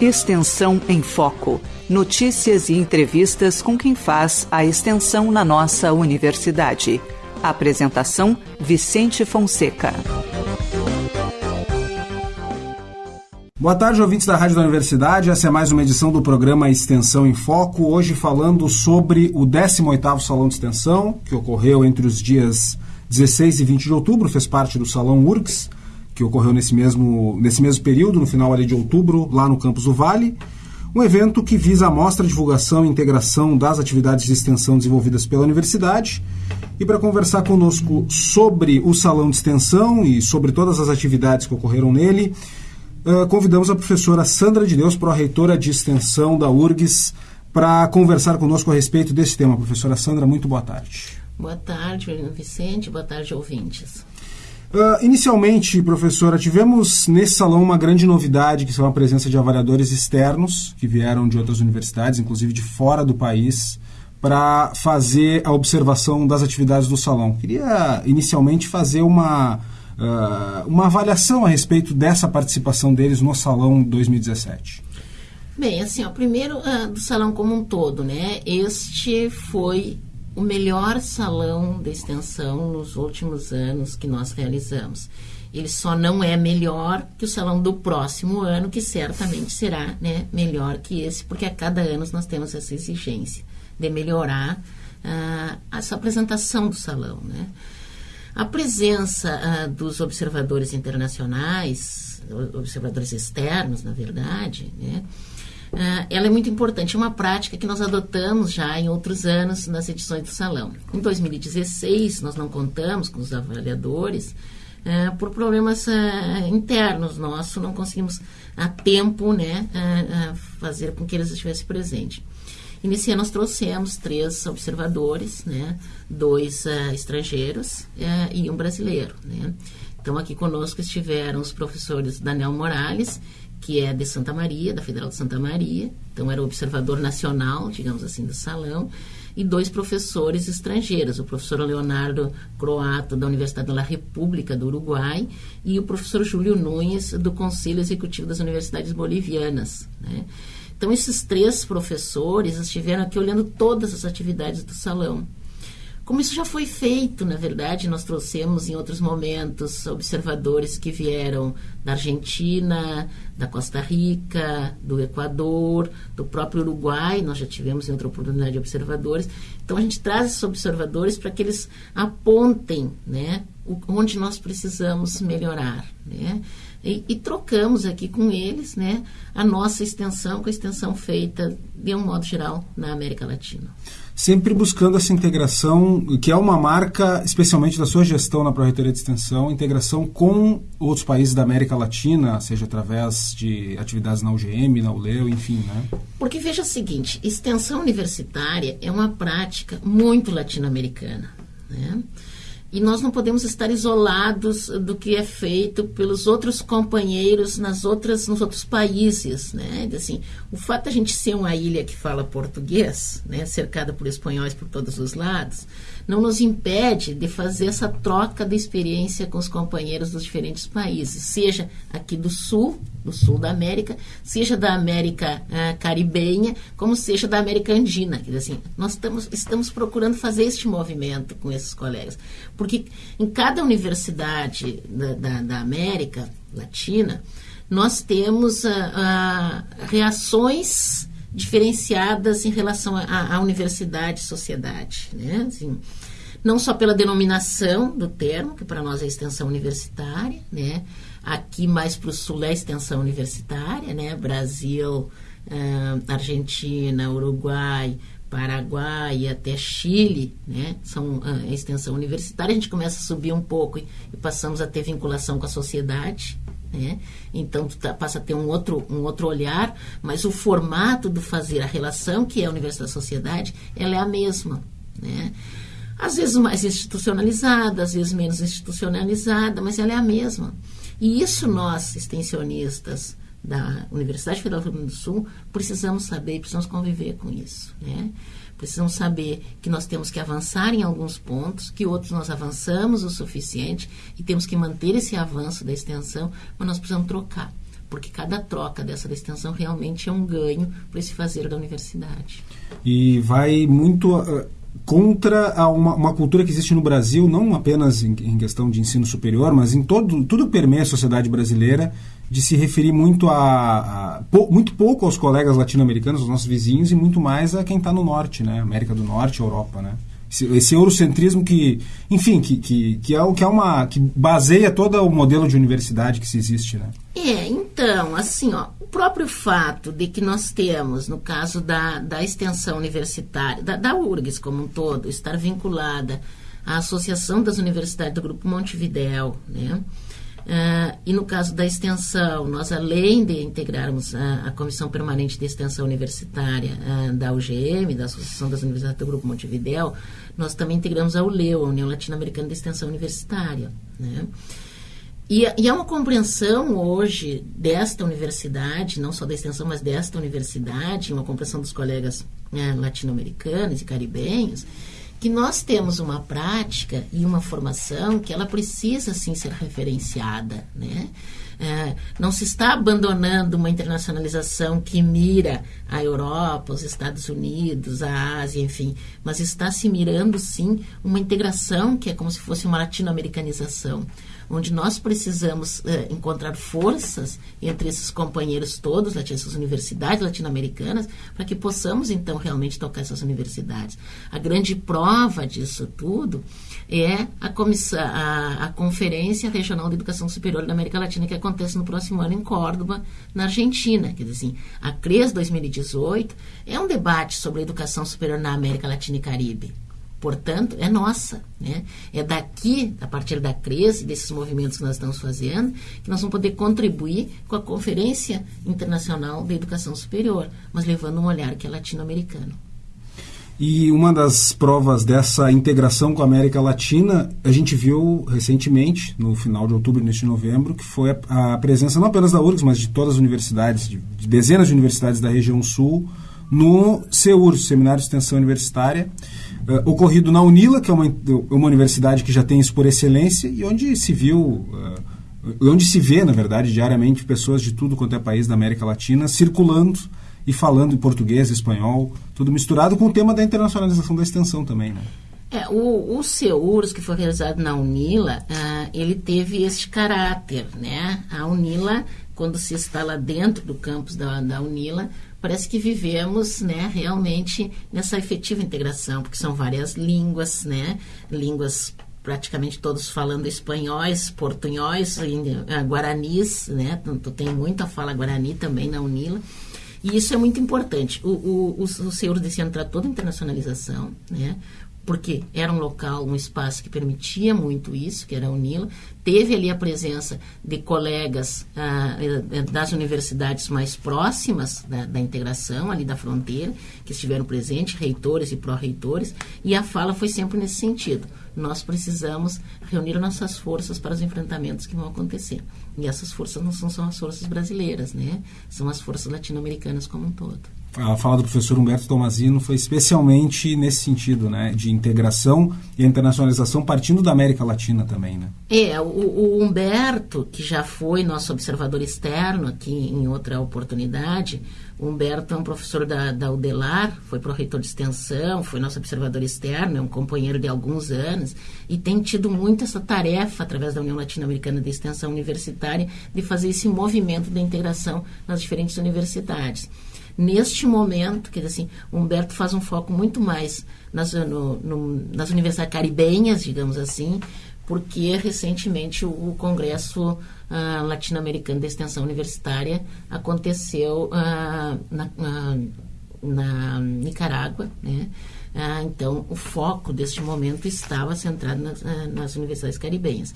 Extensão em Foco. Notícias e entrevistas com quem faz a extensão na nossa universidade. Apresentação: Vicente Fonseca. Boa tarde, ouvintes da Rádio da Universidade. Essa é mais uma edição do programa Extensão em Foco. Hoje falando sobre o 18º Salão de Extensão, que ocorreu entre os dias 16 e 20 de outubro, fez parte do Salão URGS que ocorreu nesse mesmo, nesse mesmo período, no final de outubro, lá no Campus do Vale. Um evento que visa a mostra, divulgação e integração das atividades de extensão desenvolvidas pela universidade. E para conversar conosco sobre o Salão de Extensão e sobre todas as atividades que ocorreram nele, uh, convidamos a professora Sandra de Deus, pró-reitora de Extensão da URGS, para conversar conosco a respeito desse tema. Professora Sandra, muito boa tarde. Boa tarde, Vicente. Boa tarde, ouvintes. Uh, inicialmente, professora, tivemos nesse salão uma grande novidade, que são a presença de avaliadores externos, que vieram de outras universidades, inclusive de fora do país, para fazer a observação das atividades do salão. Queria inicialmente fazer uma, uh, uma avaliação a respeito dessa participação deles no salão 2017. Bem, assim, ó, primeiro uh, do salão como um todo, né? Este foi o melhor salão de extensão nos últimos anos que nós realizamos. Ele só não é melhor que o salão do próximo ano, que certamente será né, melhor que esse, porque a cada ano nós temos essa exigência de melhorar uh, essa apresentação do salão. Né? A presença uh, dos observadores internacionais, observadores externos, na verdade, né, Uh, ela é muito importante, é uma prática que nós adotamos já em outros anos nas edições do Salão. Em 2016, nós não contamos com os avaliadores, uh, por problemas uh, internos nossos, não conseguimos a tempo né, fazer com que eles estivessem presentes. E nesse ano nós trouxemos três observadores, né, dois estrangeiros e um brasileiro. Né. Então, aqui conosco estiveram os professores Daniel Morales que é de Santa Maria, da Federal de Santa Maria, então era o observador nacional, digamos assim, do salão, e dois professores estrangeiros, o professor Leonardo Croato, da Universidade da República do Uruguai, e o professor Júlio Nunes, do Conselho Executivo das Universidades Bolivianas. Né? Então, esses três professores estiveram aqui olhando todas as atividades do salão. Como isso já foi feito, na verdade, nós trouxemos em outros momentos observadores que vieram da Argentina, da Costa Rica, do Equador, do próprio Uruguai, nós já tivemos em outra oportunidade observadores. Então a gente traz esses observadores para que eles apontem, né, onde nós precisamos melhorar, né? E, e, trocamos aqui com eles né, a nossa extensão com a extensão feita, de um modo geral, na América Latina sempre buscando essa integração, que é uma marca, especialmente da sua gestão na Proreitoria de Extensão, integração com outros países da América Latina, seja através de atividades na UGM, na ULEU, enfim, né? Porque veja o seguinte, extensão universitária é uma prática muito latino-americana, né? E nós não podemos estar isolados do que é feito pelos outros companheiros nas outras, nos outros países, né? Assim, o fato de a gente ser uma ilha que fala português, né, cercada por espanhóis por todos os lados, não nos impede de fazer essa troca de experiência com os companheiros dos diferentes países, seja aqui do sul, do sul da América, seja da América uh, caribenha, como seja da América andina. Quer dizer assim, nós estamos, estamos procurando fazer este movimento com esses colegas, porque em cada universidade da, da, da América Latina, nós temos uh, uh, reações diferenciadas em relação à universidade e sociedade. Né? Assim, não só pela denominação do termo, que para nós é extensão universitária, né? aqui mais para o sul é extensão universitária, né? Brasil, uh, Argentina, Uruguai, Paraguai até Chile, né? São uh, extensão universitária. A gente começa a subir um pouco e, e passamos a ter vinculação com a sociedade, né? Então tu tá, passa a ter um outro, um outro olhar, mas o formato do fazer, a relação que é a universidade sociedade, ela é a mesma, né? Às vezes mais institucionalizada, às vezes menos institucionalizada, mas ela é a mesma. E isso nós, extensionistas da Universidade Federal do Rio Grande do Sul, precisamos saber, precisamos conviver com isso, né? Precisamos saber que nós temos que avançar em alguns pontos, que outros nós avançamos o suficiente e temos que manter esse avanço da extensão, mas nós precisamos trocar. porque cada troca dessa da extensão realmente é um ganho para esse fazer da universidade. E vai muito uh, contra uma, uma, cultura que existe no Brasil, não apenas em, em, questão de ensino superior, mas em todo tudo que permeia a sociedade brasileira, de se referir muito a, a pou, muito pouco aos colegas latino-americanos, aos nossos vizinhos, e muito mais a quem está no norte, né? América do Norte, Europa, né? Esse, esse eurocentrismo que, enfim, que, que, que, é, que é uma que baseia todo o modelo de universidade que se existe, né? É, então, assim, ó, o próprio fato de que nós temos, no caso da, da extensão universitária, da, da URGS como um todo, estar vinculada à Associação das Universidades do Grupo Montevidéu, né? Uh, e no caso da extensão, nós além de integrarmos a, a Comissão Permanente de Extensão Universitária uh, da UGM, da Associação das Universidades do Grupo Montevidéu, nós também integramos a ULEU, a União Latino-Americana de Extensão Universitária. Né? E, e há uma compreensão hoje desta universidade, não só da extensão, mas desta universidade, uma compreensão dos colegas né, latino-americanos e caribenhos, que nós temos uma prática e uma formação que ela precisa sim ser referenciada, né? É, não se está abandonando uma internacionalização que mira a Europa, os Estados Unidos, a Ásia, enfim, mas está se mirando sim uma integração que é como se fosse uma latino-americanização onde nós precisamos eh, encontrar forças entre esses companheiros todos, essas universidades latino-americanas, para que possamos então realmente tocar essas universidades. A grande prova disso tudo é a, comissão, a, a Conferência Regional de Educação Superior da América Latina, que acontece no próximo ano em Córdoba, na Argentina. Quer dizer assim, a CRES 2018 é um debate sobre a educação superior na América Latina e Caribe portanto, é nossa. Né? É daqui, a partir da crise, desses movimentos que nós estamos fazendo, que nós vamos poder contribuir com a Conferência Internacional de Educação Superior, mas levando um olhar que é latino-americano. E uma das provas dessa integração com a América Latina, a gente viu recentemente, no final de outubro, neste novembro, que foi a, a presença não apenas da URGS, mas de todas as universidades, de, de dezenas de universidades da região sul, no CEUR, Seminário de Extensão Universitária, uh, ocorrido na UNILA, que é uma, uma universidade que já tem isso por excelência, e onde se viu, uh, onde se vê, na verdade, diariamente pessoas de tudo quanto é país da América Latina circulando e falando em português, espanhol, tudo misturado com o tema da internacionalização da extensão também, né? É, o, o CEURS, que foi realizado na UNILA, uh, ele teve este caráter, né? A UNILA, quando se instala dentro do campus da, da UNILA, parece que vivemos né, realmente nessa efetiva integração, porque são várias línguas, né, línguas praticamente todos falando espanhóis, portunhóis, uh, guaranis, né, tu tem muita fala guarani também na UNILA, e isso é muito importante. O, o, o, o senhor desse ano tratou da internacionalização, né? Porque era um local, um espaço que permitia muito isso, que era a UNILA. Teve ali a presença de colegas ah, eh, das universidades mais próximas da, da, integração, ali da fronteira, que estiveram presentes, reitores e pró-reitores, e a fala foi sempre nesse sentido. Nós precisamos reunir nossas forças para os enfrentamentos que vão acontecer. E essas forças não são só as forças brasileiras, né? São as forças latino-americanas como um todo a fala do professor Humberto Tomazino foi especialmente nesse sentido, né, de integração e internacionalização partindo da América Latina também, né? É, o, o Humberto, que já foi nosso observador externo aqui em outra oportunidade, o Humberto é um professor da, da UDELAR, foi pró-reitor de extensão, foi nosso observador externo, é um companheiro de alguns anos e tem tido muito essa tarefa, através da União Latino-Americana de Extensão Universitária, de fazer esse movimento de integração nas diferentes universidades neste momento, quer dizer assim, o Humberto faz um foco muito mais nas, no, no, nas universidades caribenhas, digamos assim, porque recentemente o, o Congresso uh, Latino-Americano de Extensão Universitária aconteceu uh, na, uh, na, Nicarágua, né? então, o foco deste momento estava centrado nas, nas universidades caribenhas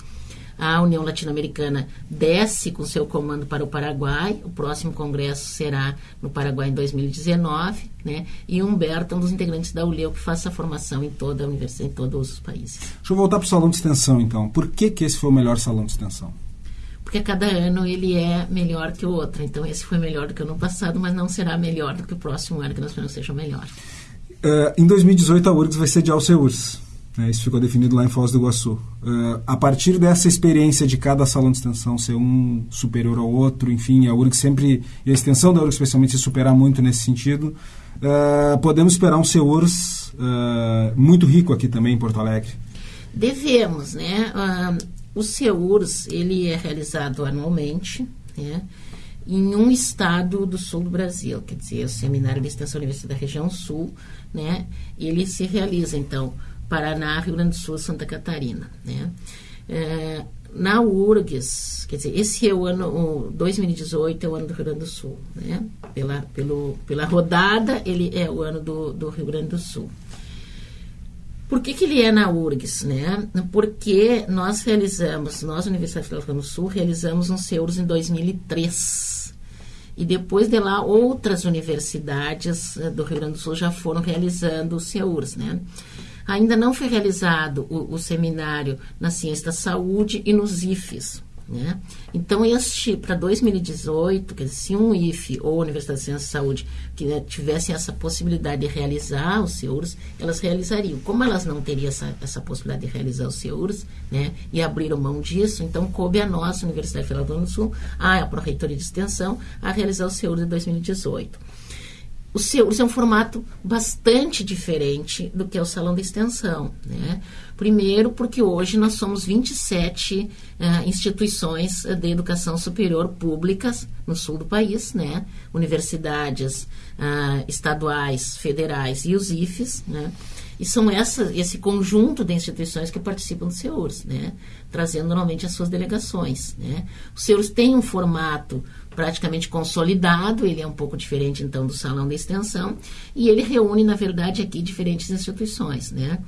a União Latino-Americana desce com seu comando para o Paraguai. O próximo congresso será no Paraguai em 2019, né? E Humberto é um dos integrantes da ULEU que faz essa formação em toda a universidade, em todos os países. Deixa eu voltar para o salão de extensão, então. Por que, que esse foi o melhor salão de extensão? Porque cada ano ele é melhor que o outro. Então, esse foi melhor do que o ano passado, mas não será melhor do que o próximo ano, que nós esperamos seja melhor. Uh, em 2018, a URGS vai sediar o CEURS. É, isso ficou definido lá em Foz do Iguaçu. Uh, a partir dessa experiência de cada salão de extensão ser um superior ao outro, enfim, a URG sempre, e a extensão da URG especialmente se superar muito nesse sentido, uh, podemos esperar um CEURS uh, muito rico aqui também em Porto Alegre. Devemos, né? o CEURS, ele é realizado anualmente, né? em um estado do sul do Brasil, quer dizer, o Seminário de Extensão Universidade da Região Sul, né? Ele se realiza, então, Paraná, Rio Grande do Sul, Santa Catarina, né? É, na URGS, quer dizer, esse é o ano, o 2018 é o ano do Rio Grande do Sul, né? Pela, pelo, pela rodada, ele é o ano do, do Rio Grande do Sul. Por que, que ele é na URGS, né? Porque nós realizamos, nós, Universidade Federal do Rio Grande do Sul, realizamos um CEURS em 2003. E depois de lá, outras universidades eh, do Rio Grande do Sul já foram realizando o CEURS, né? Ainda não foi realizado o, o seminário na ciência da saúde e nos IFES. Né? Então, este, para 2018, quer dizer, se um IFE ou Universidade de Ciência e Saúde que né, tivessem essa possibilidade de realizar os SEURs, elas realizariam. Como elas não teriam essa, essa possibilidade de realizar os SEURs, né, e abriram mão disso, então coube a nossa Universidade Federal do Sul, a Pró-Reitoria de Extensão, a realizar os SEURs de 2018 o SEURS é um formato bastante diferente do que é o salão de extensão. Né? Primeiro, porque hoje nós somos 27 uh, instituições de educação superior públicas no sul do país, né? universidades uh, estaduais, federais e os IFES. Né? E são essa, esse conjunto de instituições que participam do SEURS, né? trazendo normalmente as suas delegações. Né? O SEURS tem um formato praticamente consolidado, ele é um pouco diferente então do salão de extensão, e ele reúne, na verdade, aqui diferentes instituições, né?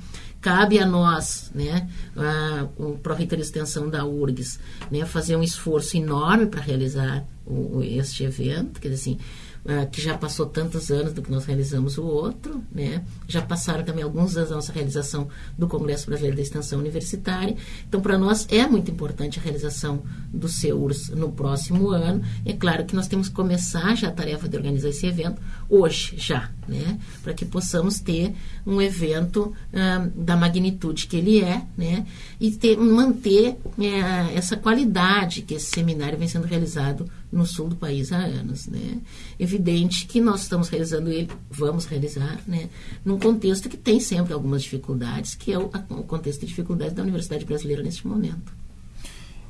Cabe a nós, né, a, o Pró-Reitor de Extensão da URGS, né, fazer um esforço enorme para realizar o, este evento, quer dizer assim, uh, que já passou tantos anos do que nós realizamos o outro, né? Já passaram também alguns anos da nossa realização do Congresso Brasileiro da Extensão Universitária. Então, para nós é muito importante a realização do CEURS no próximo ano. É claro que nós temos que começar já a tarefa de organizar esse evento hoje, já, né? Para que possamos ter um evento uh, da magnitude que ele é, né? E ter, manter uh, essa qualidade que esse seminário vem sendo realizado no sul do país há anos, né? Evidente que nós estamos realizando ele, vamos realizar, né? Num contexto que tem sempre algumas dificuldades, que é o, o contexto de dificuldades da Universidade Brasileira neste momento.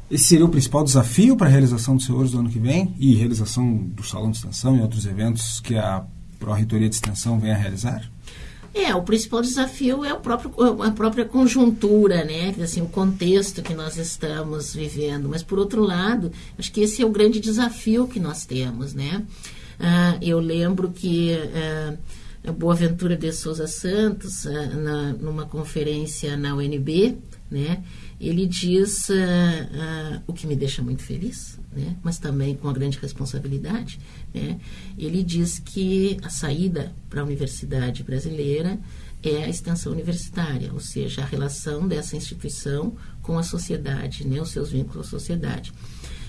Esse seria o principal desafio para a realização dos senhores do ano que vem e realização do Salão de Extensão e outros eventos que a Pró-Reitoria de Extensão vem a realizar? É, o principal desafio é o próprio, a própria conjuntura, né? Assim, o contexto que nós estamos vivendo. Mas, por outro lado, acho que esse é o grande desafio que nós temos, né? Ah, eu lembro que ah, Boaventura de Souza Santos, ah, na, numa conferência na UNB, né? Ele diz ah, o que me deixa muito feliz, né? mas também com uma grande responsabilidade. Né? Ele diz que a saída para a universidade brasileira é a extensão universitária, ou seja, a relação dessa instituição com a sociedade, né? os seus vínculos à sociedade.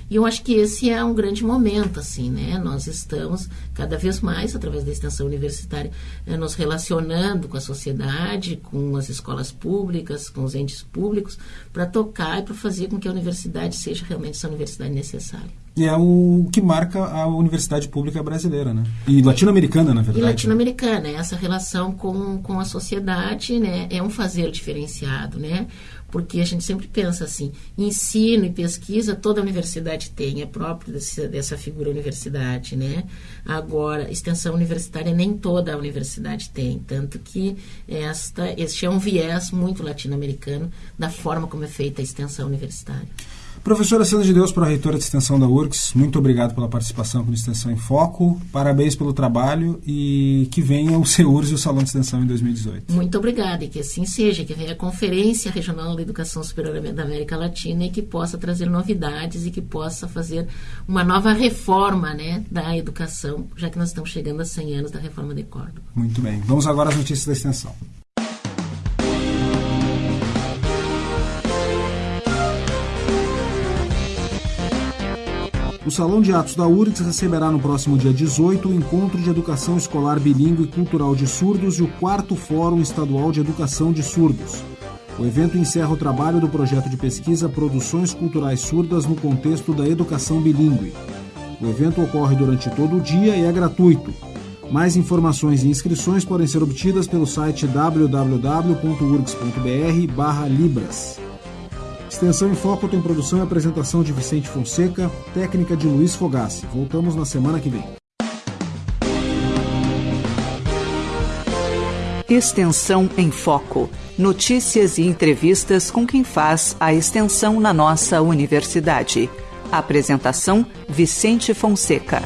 E eu acho que esse é um grande momento, assim, né? Nós estamos cada vez mais, através da extensão universitária, eh, nos relacionando com a sociedade, com as escolas públicas, com os entes públicos, para tocar e para fazer com que a universidade seja realmente essa universidade necessária. E é o que marca a universidade pública brasileira, né? E latino-americana, na verdade. E latino-americana, essa relação com, com a sociedade, né? É um fazer diferenciado, né? porque a gente sempre pensa assim, ensino e pesquisa toda universidade tem, é próprio desse, dessa figura universidade, né? Agora, extensão universitária nem toda a universidade tem, tanto que esta, este é um viés muito latino-americano da forma como é feita a extensão universitária. Professora Sandra de Deus, pró-reitora de extensão da URCS, muito obrigado pela participação com Extensão em Foco. Parabéns pelo trabalho e que venha o CEURS e o Salão de Extensão em 2018. Muito obrigada e que assim seja, que venha a Conferência Regional da Educação Superior da América Latina e que possa trazer novidades e que possa fazer uma nova reforma né, da educação, já que nós estamos chegando a 100 anos da reforma de Córdoba. Muito bem. Vamos agora às notícias da extensão. O Salão de Atos da URGS receberá no próximo dia 18 o Encontro de Educação Escolar Bilingue e Cultural de Surdos e o quarto Fórum Estadual de Educação de Surdos. O evento encerra o trabalho do projeto de pesquisa Produções Culturais Surdas no contexto da educação bilíngue. O evento ocorre durante todo o dia e é gratuito. Mais informações e inscrições podem ser obtidas pelo site www.urgs.br/libras. Extensão em Foco tem produção e apresentação de Vicente Fonseca, técnica de Luiz Fogassi. Voltamos na semana que vem. Extensão em Foco. Notícias e entrevistas com quem faz a extensão na nossa universidade. Apresentação: Vicente Fonseca.